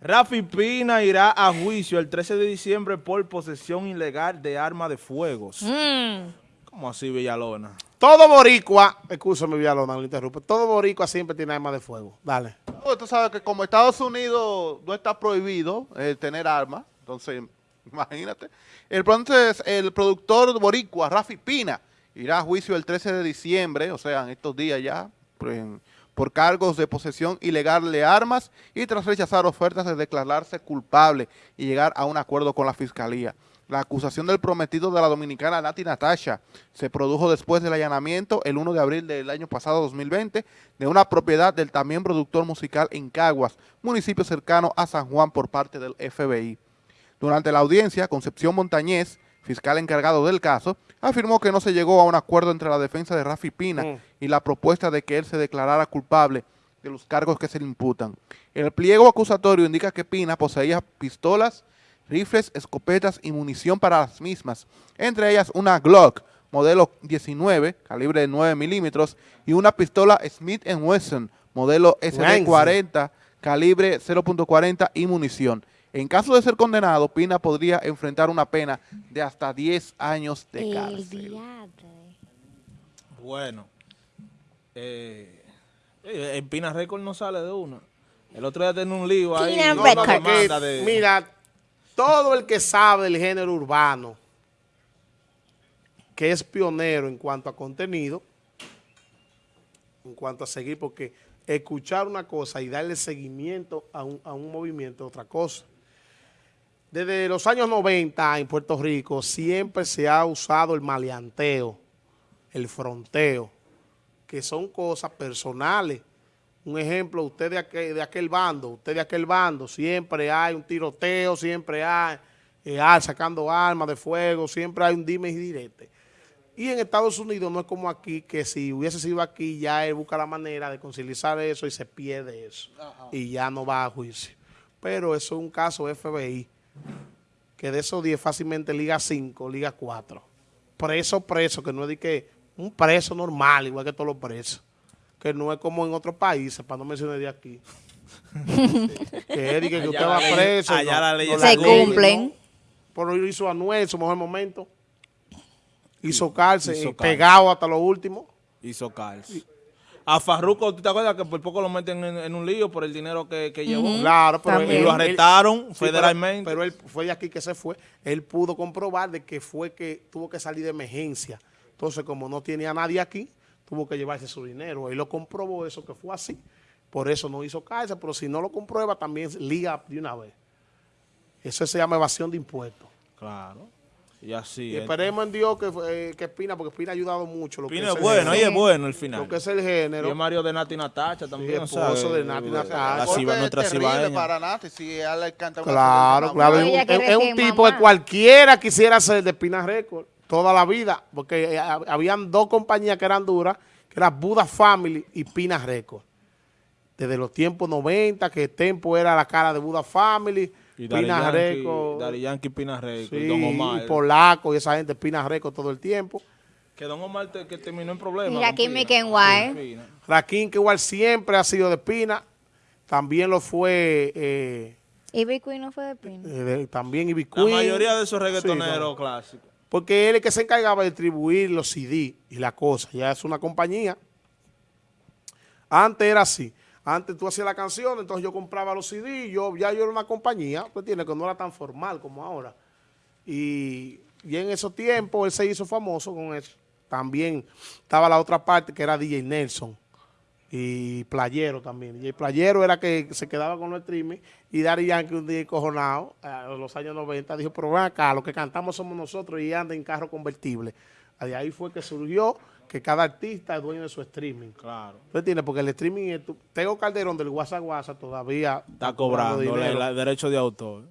Rafi Pina irá a juicio el 13 de diciembre por posesión ilegal de arma de fuegos. Mm. ¿Cómo así, Villalona? Todo boricua, escúchame Villalona, no lo interrumpe, todo boricua siempre tiene armas de fuego. Dale. No, Tú sabes que como Estados Unidos no está prohibido eh, tener armas, entonces imagínate. El, entonces, el productor boricua, Rafi Pina, irá a juicio el 13 de diciembre, o sea, en estos días ya, en- por cargos de posesión ilegal de armas y tras rechazar ofertas de declararse culpable y llegar a un acuerdo con la fiscalía. La acusación del prometido de la dominicana Nati Natasha se produjo después del allanamiento el 1 de abril del año pasado 2020 de una propiedad del también productor musical en Caguas, municipio cercano a San Juan por parte del FBI. Durante la audiencia, Concepción Montañez, fiscal encargado del caso, afirmó que no se llegó a un acuerdo entre la defensa de Rafi Pina Mm. y la propuesta de que él se declarara culpable de los cargos que se le imputan. El pliego acusatorio indica que Pina poseía pistolas, rifles, escopetas y munición para las mismas, entre ellas una Glock modelo 19, calibre de 9 milímetros, y una pistola Smith Wesson modelo SD40, calibre 0.40 y munición. En caso de ser condenado, Pina podría enfrentar una pena de hasta 10 años de El cárcel. diatre. Bueno, eh, eh, en Pina Record no sale de una. El otro día tenía un lío ahí. De- Mira, todo el que sabe del género urbano, que es pionero en cuanto a contenido, en cuanto a seguir, porque escuchar una cosa y darle seguimiento a un, a un movimiento es otra cosa. Desde los años 90 en Puerto Rico siempre se ha usado el maleanteo, el fronteo, que son cosas personales. Un ejemplo, usted de aquel, de aquel bando, usted de aquel bando, siempre hay un tiroteo, siempre hay eh, ah, sacando armas de fuego, siempre hay un dime y direte. Y en Estados Unidos no es como aquí, que si hubiese sido aquí, ya él busca la manera de conciliar eso y se pierde eso. Y ya no va a juicio. Pero eso es un caso FBI, que de esos 10 fácilmente Liga 5, Liga 4. Preso, preso, que no es de que un preso normal, igual que todos los presos. Que no es como en otros países, para no mencionar de aquí. que es de que, Allá usted va ley- preso. allá la ley es Se la ley, cumplen. Pero lo hizo Anuel en su mejor momento. Hizo cárcel, Hizo cárcel. pegado hasta lo último. hizo cárcel. A Farruko, ¿tú te acuerdas que por poco lo meten en, en un lío por el dinero que, que llevó? Claro, pero lo él- arrestaron sí, federalmente. Pero, pero él fue de aquí que se fue. Él pudo comprobar de que fue que tuvo que salir de emergencia. Entonces, como no tenía a nadie aquí, tuvo que llevarse su dinero. Él lo comprobó eso que fue así. Por eso no hizo cárcel, pero si no lo comprueba, también liga de una vez. Eso se llama evasión de impuestos. Claro. Y así. Y es. esperemos en Dios que, eh, que Pina, porque Pina ha ayudado mucho. Lo que Pina es es el bueno, género. es bueno el final. Lo que es el Y género. es Mario de Nati Natacha también, Sí, esposo ¿sabes? de Nati Natacha. La ciba- nuestra cibaeña. para Nati si ella le canta una Claro, claro. Es un, es tipo mamá. que cualquiera quisiera ser de Pina Record toda la vida, porque eh, hab- habían dos compañías que eran duras, que eran Buda Family y Pina Record. Desde los tiempos 90, que Tempo era la cara de Buda Family, Y Daddy Pina Yankee, Record, Daddy Yankee, Pina Record, sí, Don Omar. y Polaco y esa gente, Pina Record todo el tiempo. Que Don Omar te- que terminó en problemas. Y. Con Pina. Raquín, que igual siempre ha sido de Pina, también lo fue, eh, Y Queen no fue de Pina. eh, de- también Ivy La mayoría de esos Sí, reggaetoneros clásicos. Porque él es el que se encargaba de distribuir los CD y la cosa. Ya es una compañía. Antes era así. Antes tú hacías la canción, entonces yo compraba los CD, y yo, ya yo era una compañía, pues tiene que no era tan formal como ahora. Y, y en esos tiempos él se hizo famoso con eso. También estaba la otra parte que era DJ Nelson y Playero también. DJ Playero era que se quedaba con los streaming y Daddy Yankee un día encojonado, a los años 90, dijo, pero ven acá, los que cantamos somos nosotros y anda en carro convertible. De ahí fue que surgió que cada artista es dueño de su streaming. Claro. ¿Tú entiendes? Porque el streaming, es tu- Tego Calderón del WhatsApp WhatsApp todavía Está cobrando dinero. el derecho de autor.